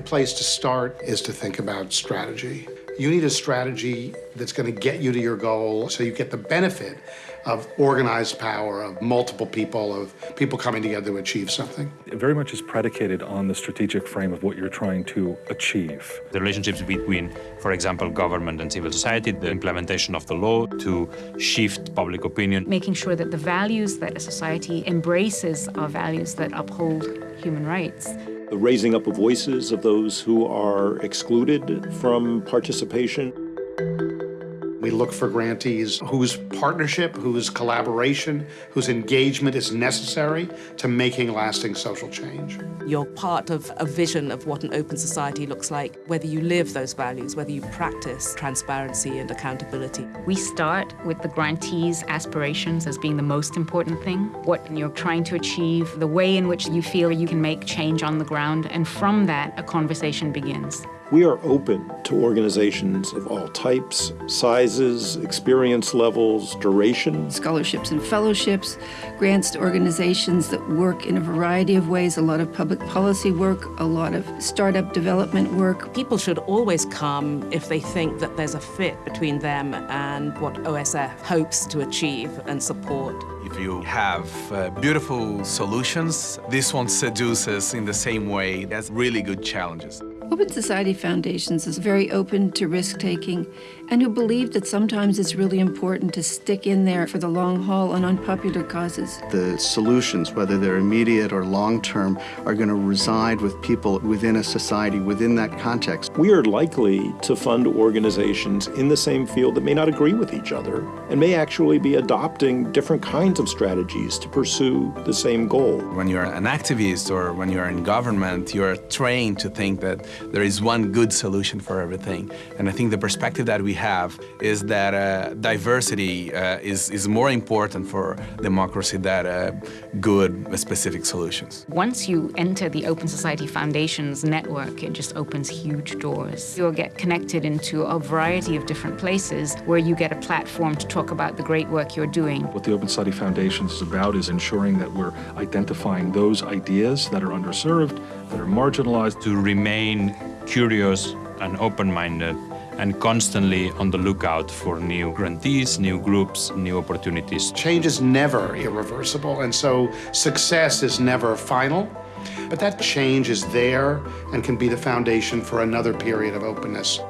the place to start is to think about strategy. You need a strategy that's going to get you to your goal so you get the benefit of organized power, of multiple people, of people coming together to achieve something. It very much is predicated on the strategic frame of what you're trying to achieve. The relationships between, for example, government and civil society, the implementation of the law to shift public opinion. Making sure that the values that a society embraces are values that uphold human rights the raising up of voices of those who are excluded from participation. We look for grantees whose partnership, whose collaboration, whose engagement is necessary to making lasting social change. You're part of a vision of what an open society looks like, whether you live those values, whether you practice transparency and accountability. We start with the grantees' aspirations as being the most important thing, what you're trying to achieve, the way in which you feel you can make change on the ground, and from that, a conversation begins. We are open to organizations of all types, sizes, experience levels, duration. Scholarships and fellowships, grants to organizations that work in a variety of ways, a lot of public policy work, a lot of startup development work. People should always come if they think that there's a fit between them and what OSF hopes to achieve and support. If you have uh, beautiful solutions, this one seduces in the same way. It has really good challenges. Open Society Foundations is very open to risk-taking and who believe that sometimes it's really important to stick in there for the long haul on unpopular causes. The solutions, whether they're immediate or long-term, are going to reside with people within a society, within that context. We are likely to fund organizations in the same field that may not agree with each other and may actually be adopting different kinds of strategies to pursue the same goal. When you're an activist or when you're in government, you're trained to think that there is one good solution for everything. And I think the perspective that we have is that uh, diversity uh, is, is more important for democracy than uh, good specific solutions. Once you enter the Open Society Foundation's network, it just opens huge doors. You'll get connected into a variety of different places where you get a platform to talk about the great work you're doing. What the Open Society Foundation is about is ensuring that we're identifying those ideas that are underserved, that are marginalized. To remain curious and open-minded and constantly on the lookout for new grantees, new groups, new opportunities. Change is never irreversible, and so success is never final. But that change is there and can be the foundation for another period of openness.